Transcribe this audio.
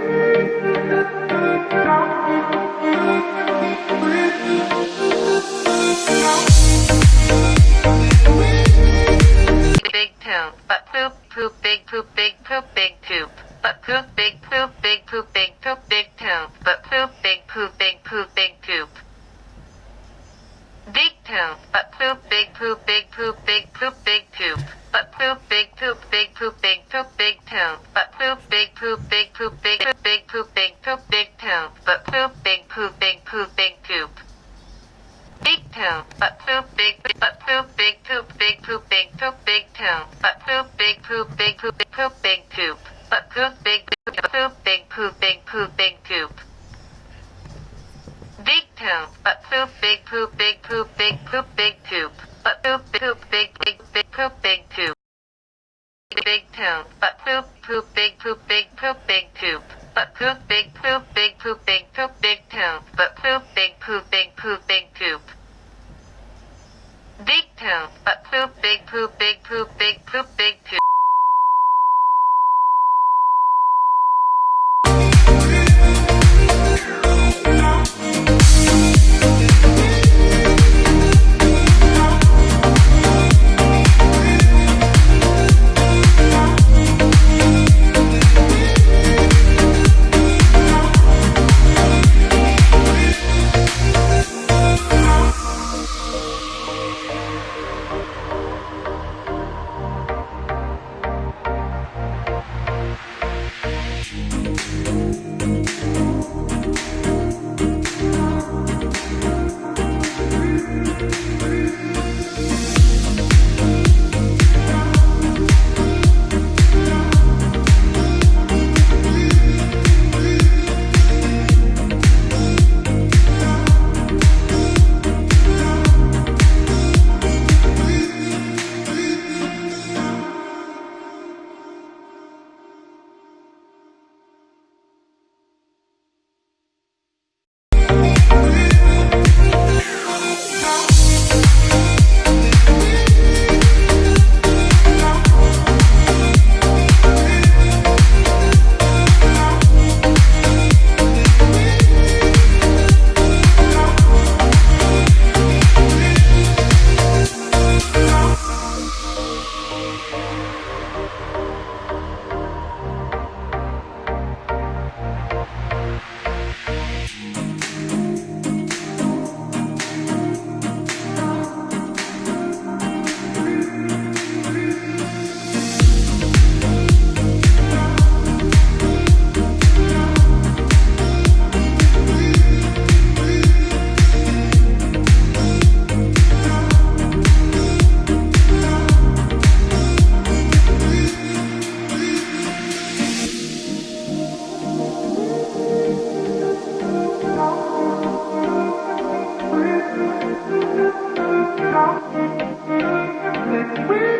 Thank you. poop, but poop, big poop, big poop, big poop. Big poop, but poop, big but poop, big poop, big poop, big poop, big poop, but poop, big poop, big poop, big poop, big poop, but poop, big poop, big poop, big poop, big poop. Big poop, but poop, big poop, big poop, big poop, big poop, but poop, poop, big, big, big poop, big poop. Big poop, but poop, poop, big poop, big poop, big poop. But poop, big poop, big poop, big poop, big poop. But poop, big poop, big poop, big poop. Big poop, but poop, big poop, big poop, big poop, big poop.